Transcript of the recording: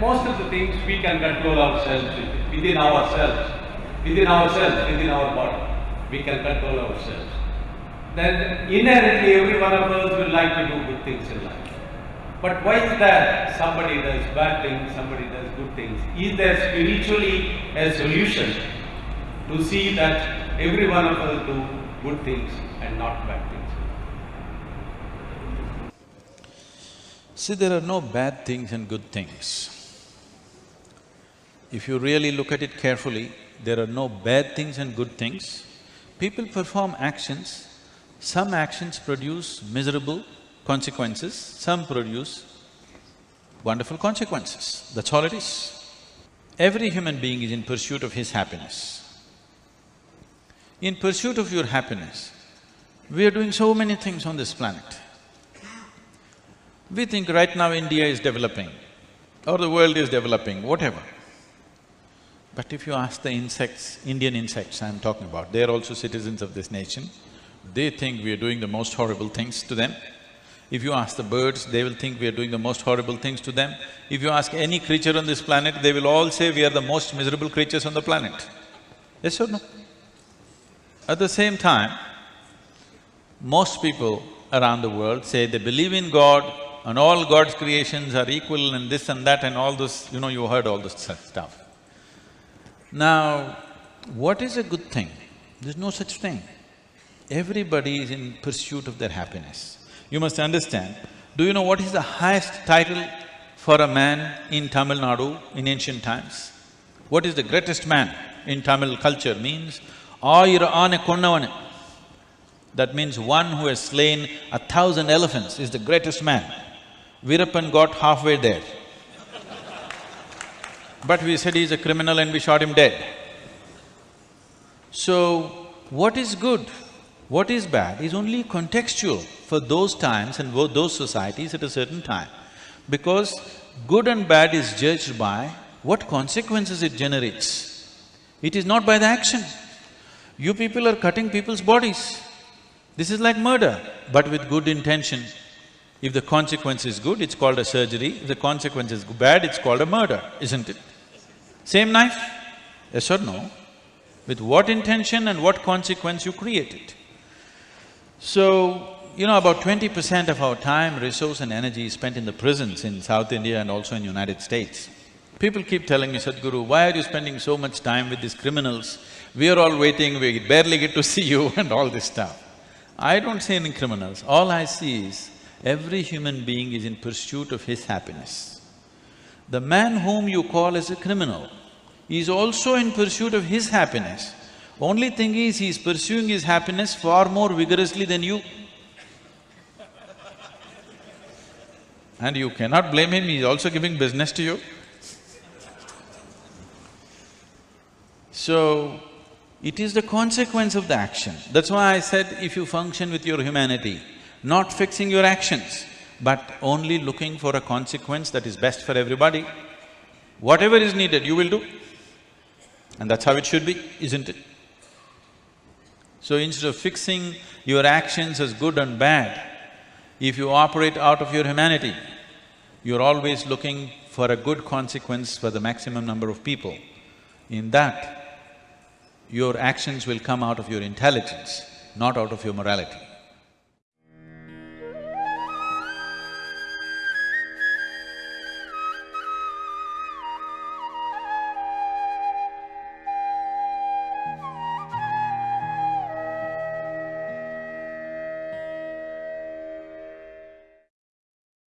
most of the things we can control ourselves within ourselves, within ourselves, within our body. We can control ourselves. Then inherently every one of us will like to do good things in life. But why is that somebody does bad things, somebody does good things? Is there spiritually a solution to see that every one of us do good things and not bad things? See, there are no bad things and good things. If you really look at it carefully, there are no bad things and good things. People perform actions, some actions produce miserable consequences, some produce wonderful consequences. That's all it is. Every human being is in pursuit of his happiness. In pursuit of your happiness, we are doing so many things on this planet. We think right now India is developing or the world is developing, whatever. But if you ask the insects, Indian insects I'm talking about, they're also citizens of this nation, they think we are doing the most horrible things to them. If you ask the birds, they will think we are doing the most horrible things to them. If you ask any creature on this planet, they will all say we are the most miserable creatures on the planet. Yes or no? At the same time, most people around the world say they believe in God and all God's creations are equal and this and that and all this, you know, you heard all this stuff. Now, what is a good thing? There's no such thing. Everybody is in pursuit of their happiness. You must understand, do you know what is the highest title for a man in Tamil Nadu in ancient times? What is the greatest man in Tamil culture means. That means one who has slain a thousand elephants is the greatest man. Veerappan got halfway there. But we said he's a criminal and we shot him dead. So, what is good, what is bad is only contextual for those times and those societies at a certain time. Because good and bad is judged by what consequences it generates. It is not by the action. You people are cutting people's bodies. This is like murder, but with good intention. If the consequence is good, it's called a surgery. If the consequence is bad, it's called a murder, isn't it? Same knife, yes or no? With what intention and what consequence you create it. So, you know, about twenty percent of our time, resource and energy is spent in the prisons in South India and also in United States. People keep telling me, Sadhguru, why are you spending so much time with these criminals? We are all waiting, we barely get to see you and all this stuff. I don't see any criminals, all I see is every human being is in pursuit of his happiness. The man whom you call as a criminal is also in pursuit of his happiness. Only thing is, he is pursuing his happiness far more vigorously than you. And you cannot blame him, he is also giving business to you. So, it is the consequence of the action. That's why I said if you function with your humanity, not fixing your actions, but only looking for a consequence that is best for everybody, whatever is needed, you will do. And that's how it should be, isn't it? So instead of fixing your actions as good and bad, if you operate out of your humanity, you're always looking for a good consequence for the maximum number of people. In that, your actions will come out of your intelligence, not out of your morality.